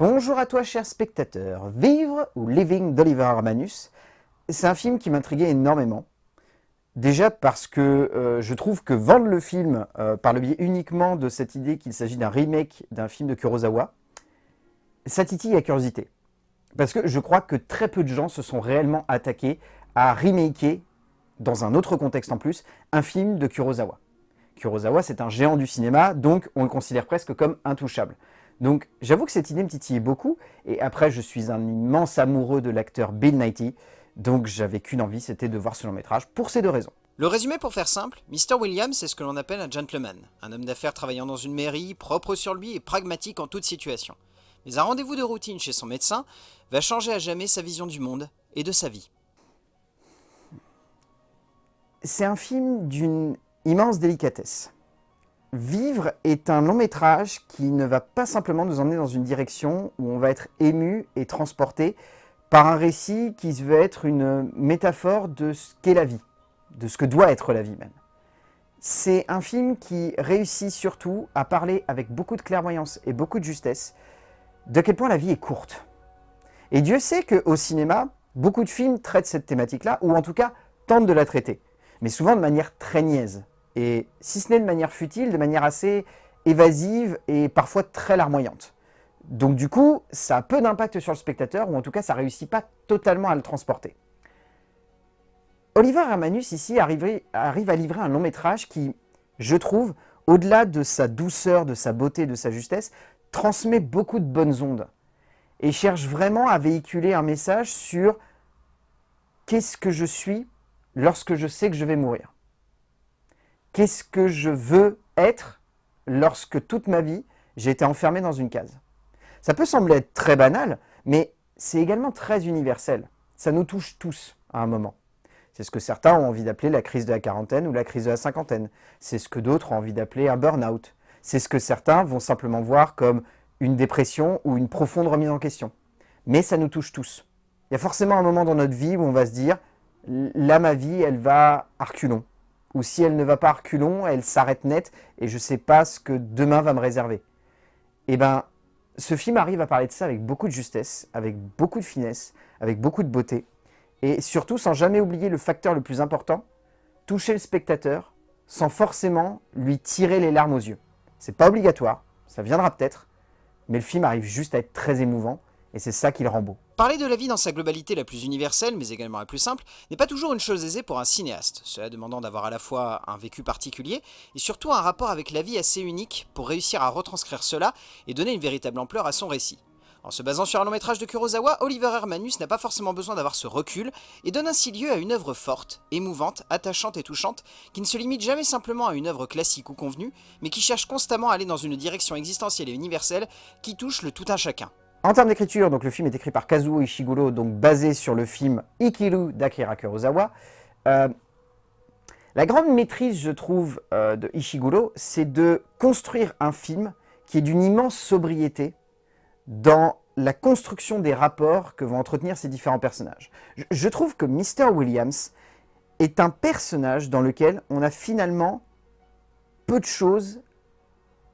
Bonjour à toi cher spectateur, Vivre ou Living d'Oliver Armanus, c'est un film qui m'intriguait énormément. Déjà parce que euh, je trouve que vendre le film euh, par le biais uniquement de cette idée qu'il s'agit d'un remake d'un film de Kurosawa, ça titille la curiosité. Parce que je crois que très peu de gens se sont réellement attaqués à remaker, dans un autre contexte en plus, un film de Kurosawa. Kurosawa, c'est un géant du cinéma, donc on le considère presque comme intouchable. Donc j'avoue que cette idée me titillait beaucoup, et après je suis un immense amoureux de l'acteur Bill Nighy, donc j'avais qu'une envie, c'était de voir ce long métrage, pour ces deux raisons. Le résumé pour faire simple, Mr. Williams c'est ce que l'on appelle un gentleman, un homme d'affaires travaillant dans une mairie, propre sur lui et pragmatique en toute situation. Mais un rendez-vous de routine chez son médecin va changer à jamais sa vision du monde et de sa vie. C'est un film d'une immense délicatesse. Vivre est un long métrage qui ne va pas simplement nous emmener dans une direction où on va être ému et transporté par un récit qui veut être une métaphore de ce qu'est la vie, de ce que doit être la vie même. C'est un film qui réussit surtout à parler avec beaucoup de clairvoyance et beaucoup de justesse de quel point la vie est courte. Et Dieu sait qu'au cinéma, beaucoup de films traitent cette thématique-là, ou en tout cas tentent de la traiter, mais souvent de manière très niaise et si ce n'est de manière futile, de manière assez évasive et parfois très larmoyante. Donc du coup, ça a peu d'impact sur le spectateur, ou en tout cas, ça ne réussit pas totalement à le transporter. Oliver Hermanus, ici, arrive, arrive à livrer un long métrage qui, je trouve, au-delà de sa douceur, de sa beauté, de sa justesse, transmet beaucoup de bonnes ondes. Et cherche vraiment à véhiculer un message sur qu'est-ce que je suis lorsque je sais que je vais mourir qu'est-ce que je veux être lorsque toute ma vie, j'ai été enfermé dans une case? Ça peut sembler être très banal, mais c'est également très universel. Ça nous touche tous à un moment. C'est ce que certains ont envie d'appeler la crise de la quarantaine ou la crise de la cinquantaine. C'est ce que d'autres ont envie d'appeler un burn-out. C'est ce que certains vont simplement voir comme une dépression ou une profonde remise en question. Mais ça nous touche tous. Il y a forcément un moment dans notre vie où on va se dire « là, ma vie, elle va à reculons ou si elle ne va pas reculons, elle s'arrête net et je ne sais pas ce que demain va me réserver. Et eh ben, ce film arrive à parler de ça avec beaucoup de justesse, avec beaucoup de finesse, avec beaucoup de beauté, et surtout sans jamais oublier le facteur le plus important, toucher le spectateur sans forcément lui tirer les larmes aux yeux. C'est pas obligatoire, ça viendra peut-être, mais le film arrive juste à être très émouvant, et c'est ça qui le rend beau. Parler de la vie dans sa globalité la plus universelle, mais également la plus simple, n'est pas toujours une chose aisée pour un cinéaste, cela demandant d'avoir à la fois un vécu particulier, et surtout un rapport avec la vie assez unique pour réussir à retranscrire cela et donner une véritable ampleur à son récit. En se basant sur un long métrage de Kurosawa, Oliver Hermanus n'a pas forcément besoin d'avoir ce recul, et donne ainsi lieu à une œuvre forte, émouvante, attachante et touchante, qui ne se limite jamais simplement à une œuvre classique ou convenue, mais qui cherche constamment à aller dans une direction existentielle et universelle qui touche le tout un chacun. En termes d'écriture, le film est écrit par Kazuo Ishiguro, donc basé sur le film Ikiru d'Akira Kurosawa. Euh, la grande maîtrise, je trouve, euh, de Ishiguro, c'est de construire un film qui est d'une immense sobriété dans la construction des rapports que vont entretenir ces différents personnages. Je, je trouve que Mr. Williams est un personnage dans lequel on a finalement peu de choses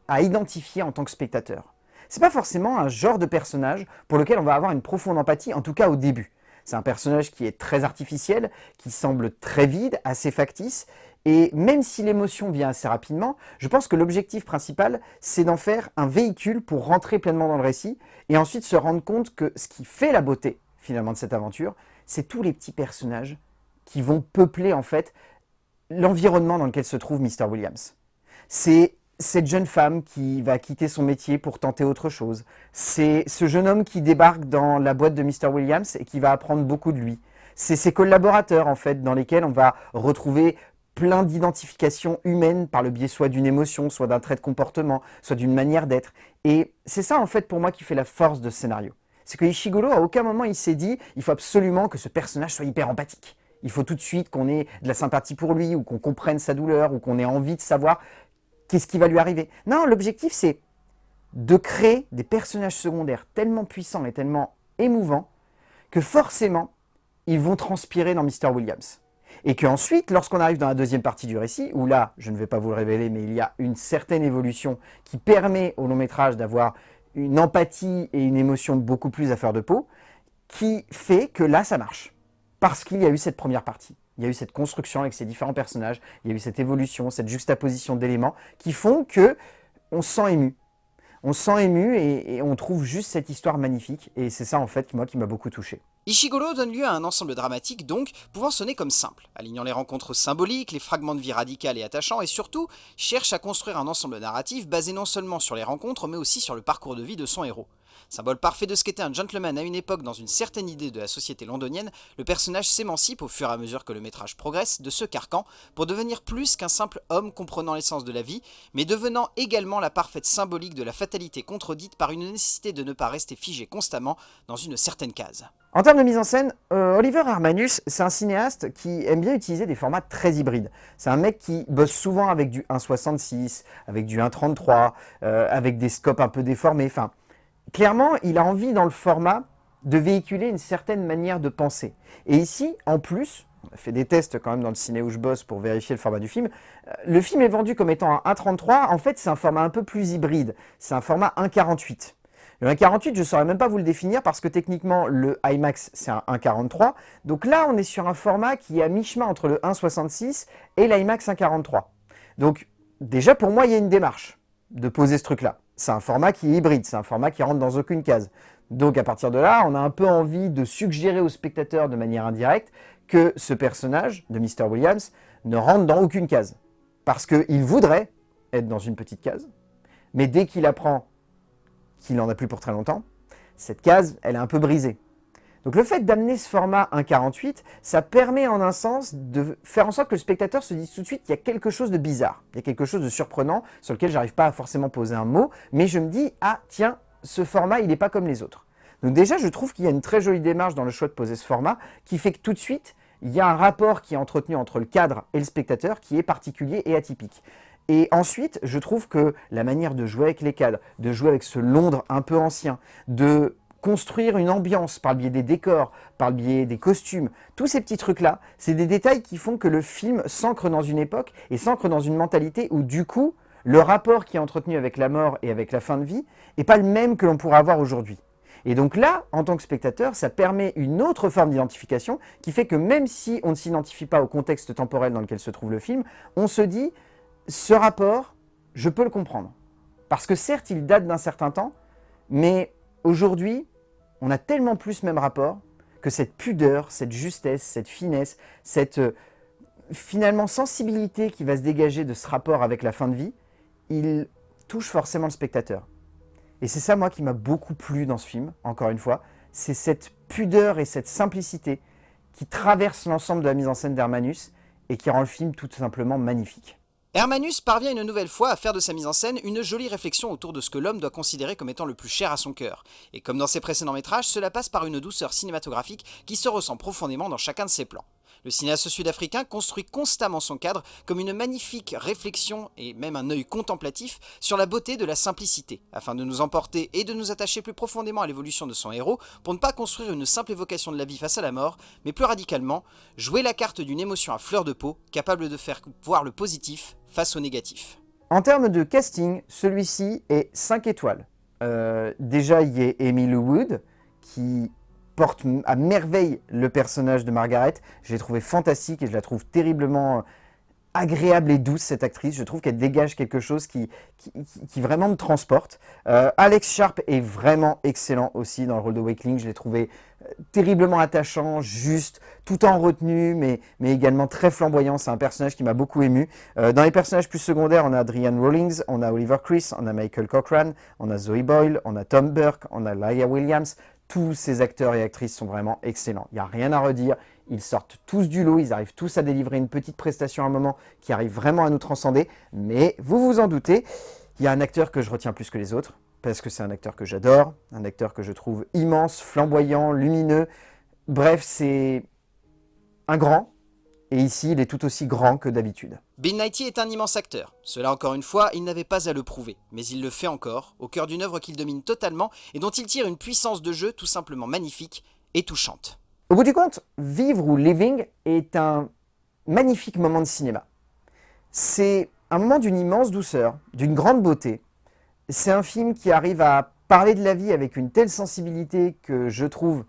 à identifier en tant que spectateur c'est pas forcément un genre de personnage pour lequel on va avoir une profonde empathie, en tout cas au début. C'est un personnage qui est très artificiel, qui semble très vide, assez factice, et même si l'émotion vient assez rapidement, je pense que l'objectif principal, c'est d'en faire un véhicule pour rentrer pleinement dans le récit, et ensuite se rendre compte que ce qui fait la beauté, finalement, de cette aventure, c'est tous les petits personnages qui vont peupler, en fait, l'environnement dans lequel se trouve Mr. Williams. C'est cette jeune femme qui va quitter son métier pour tenter autre chose. C'est ce jeune homme qui débarque dans la boîte de Mr. Williams et qui va apprendre beaucoup de lui. C'est ses collaborateurs, en fait, dans lesquels on va retrouver plein d'identifications humaines par le biais soit d'une émotion, soit d'un trait de comportement, soit d'une manière d'être. Et c'est ça, en fait, pour moi, qui fait la force de ce scénario. C'est que Ishiguro, à aucun moment, il s'est dit « il faut absolument que ce personnage soit hyper empathique ». Il faut tout de suite qu'on ait de la sympathie pour lui, ou qu'on comprenne sa douleur, ou qu'on ait envie de savoir qu'est-ce qui va lui arriver? Non, l'objectif c'est de créer des personnages secondaires tellement puissants et tellement émouvants que forcément, ils vont transpirer dans Mr. Williams. Et qu'ensuite, lorsqu'on arrive dans la deuxième partie du récit, où là, je ne vais pas vous le révéler, mais il y a une certaine évolution qui permet au long métrage d'avoir une empathie et une émotion beaucoup plus à faire de peau, qui fait que là, ça marche. Parce qu'il y a eu cette première partie. Il y a eu cette construction avec ces différents personnages, il y a eu cette évolution, cette juxtaposition d'éléments qui font que on se sent ému. On se sent ému et, et on trouve juste cette histoire magnifique. Et c'est ça, en fait, moi, qui m'a beaucoup touché. Ishiguro donne lieu à un ensemble dramatique donc, pouvant sonner comme simple, alignant les rencontres symboliques, les fragments de vie radicales et attachants, et surtout, cherche à construire un ensemble narratif basé non seulement sur les rencontres, mais aussi sur le parcours de vie de son héros. Symbole parfait de ce qu'était un gentleman à une époque dans une certaine idée de la société londonienne, le personnage s'émancipe au fur et à mesure que le métrage progresse de ce carcan pour devenir plus qu'un simple homme comprenant l'essence de la vie, mais devenant également la parfaite symbolique de la fatalité contredite par une nécessité de ne pas rester figé constamment dans une certaine case. En termes de mise en scène, euh, Oliver Hermanus, c'est un cinéaste qui aime bien utiliser des formats très hybrides. C'est un mec qui bosse souvent avec du 1.66, avec du 1.33, euh, avec des scopes un peu déformés, enfin clairement, il a envie dans le format de véhiculer une certaine manière de penser. Et ici, en plus, on a fait des tests quand même dans le ciné où je bosse pour vérifier le format du film, euh, le film est vendu comme étant un 1.33, en fait c'est un format un peu plus hybride, c'est un format 1.48. Le 1.48, je ne saurais même pas vous le définir parce que techniquement, le IMAX, c'est un 1.43. Donc là, on est sur un format qui est à mi-chemin entre le 1.66 et l'IMAX 1.43. Donc déjà, pour moi, il y a une démarche de poser ce truc-là c'est un format qui est hybride, c'est un format qui rentre dans aucune case. Donc à partir de là, on a un peu envie de suggérer au spectateur de manière indirecte que ce personnage de Mr. Williams ne rentre dans aucune case. Parce qu'il voudrait être dans une petite case, mais dès qu'il apprend qu'il n'en a plus pour très longtemps, cette case, elle est un peu brisée. Donc le fait d'amener ce format 1.48, ça permet en un sens de faire en sorte que le spectateur se dise tout de suite qu'il y a quelque chose de bizarre, il y a quelque chose de surprenant sur lequel j'arrive pas à forcément poser un mot, mais je me dis, ah tiens, ce format, il n'est pas comme les autres. Donc déjà, je trouve qu'il y a une très jolie démarche dans le choix de poser ce format, qui fait que tout de suite, il y a un rapport qui est entretenu entre le cadre et le spectateur qui est particulier et atypique. Et ensuite, je trouve que la manière de jouer avec les cadres, de jouer avec ce Londres un peu ancien, de construire une ambiance par le biais des décors, par le biais des costumes, tous ces petits trucs-là, c'est des détails qui font que le film s'ancre dans une époque et s'ancre dans une mentalité où du coup, le rapport qui est entretenu avec la mort et avec la fin de vie n'est pas le même que l'on pourrait avoir aujourd'hui. Et donc là, en tant que spectateur, ça permet une autre forme d'identification qui fait que même si on ne s'identifie pas au contexte temporel dans lequel se trouve le film, on se dit, ce rapport, je peux le comprendre. Parce que certes, il date d'un certain temps, mais aujourd'hui, on a tellement plus même rapport que cette pudeur, cette justesse, cette finesse, cette euh, finalement sensibilité qui va se dégager de ce rapport avec la fin de vie, il touche forcément le spectateur. Et c'est ça, moi, qui m'a beaucoup plu dans ce film, encore une fois, c'est cette pudeur et cette simplicité qui traverse l'ensemble de la mise en scène d'Hermanus et qui rend le film tout simplement magnifique. Hermanus parvient une nouvelle fois à faire de sa mise en scène une jolie réflexion autour de ce que l'homme doit considérer comme étant le plus cher à son cœur. Et comme dans ses précédents métrages, cela passe par une douceur cinématographique qui se ressent profondément dans chacun de ses plans. Le cinéaste sud-africain construit constamment son cadre comme une magnifique réflexion et même un œil contemplatif sur la beauté de la simplicité, afin de nous emporter et de nous attacher plus profondément à l'évolution de son héros pour ne pas construire une simple évocation de la vie face à la mort, mais plus radicalement, jouer la carte d'une émotion à fleur de peau, capable de faire voir le positif face au négatif. En termes de casting, celui-ci est 5 étoiles. Euh, déjà, il y a Emily Wood, qui porte à merveille le personnage de Margaret. Je l'ai trouvé fantastique et je la trouve terriblement agréable et douce cette actrice. Je trouve qu'elle dégage quelque chose qui, qui, vraiment me transporte. Euh, Alex Sharp est vraiment excellent aussi dans le rôle de Wakeling. Je l'ai trouvé euh, terriblement attachant, juste, tout en retenue, mais, mais également très flamboyant. C'est un personnage qui m'a beaucoup ému. Euh, dans les personnages plus secondaires, on a Adrian Rawlings, on a Oliver Chris, on a Michael Cochran, on a Zoe Boyle, on a Tom Burke, on a Laia Williams. Tous ces acteurs et actrices sont vraiment excellents. Il n'y a rien à redire. Ils sortent tous du lot, ils arrivent tous à délivrer une petite prestation à un moment qui arrive vraiment à nous transcender. Mais vous vous en doutez, il y a un acteur que je retiens plus que les autres, parce que c'est un acteur que j'adore, un acteur que je trouve immense, flamboyant, lumineux. Bref, c'est un grand, et ici, il est tout aussi grand que d'habitude. Bill Nighy est un immense acteur. Cela, encore une fois, il n'avait pas à le prouver. Mais il le fait encore, au cœur d'une œuvre qu'il domine totalement et dont il tire une puissance de jeu tout simplement magnifique et touchante. Au bout du compte, Vivre ou Living est un magnifique moment de cinéma. C'est un moment d'une immense douceur, d'une grande beauté. C'est un film qui arrive à parler de la vie avec une telle sensibilité que je trouve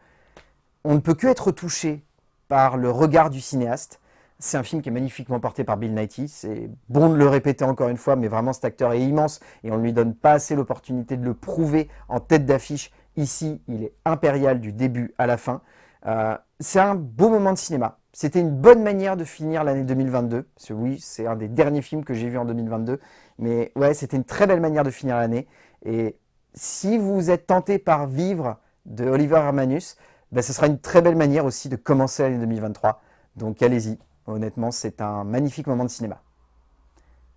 on ne peut que être touché par le regard du cinéaste. C'est un film qui est magnifiquement porté par Bill Nighy. C'est bon de le répéter encore une fois, mais vraiment cet acteur est immense et on ne lui donne pas assez l'opportunité de le prouver en tête d'affiche. Ici, il est impérial du début à la fin. Euh, c'est un beau moment de cinéma. C'était une bonne manière de finir l'année 2022. Parce oui, c'est un des derniers films que j'ai vu en 2022. Mais ouais, c'était une très belle manière de finir l'année. Et si vous êtes tenté par Vivre de Oliver Hermanus, ben, ce sera une très belle manière aussi de commencer l'année 2023. Donc allez-y, honnêtement, c'est un magnifique moment de cinéma.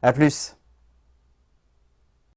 A plus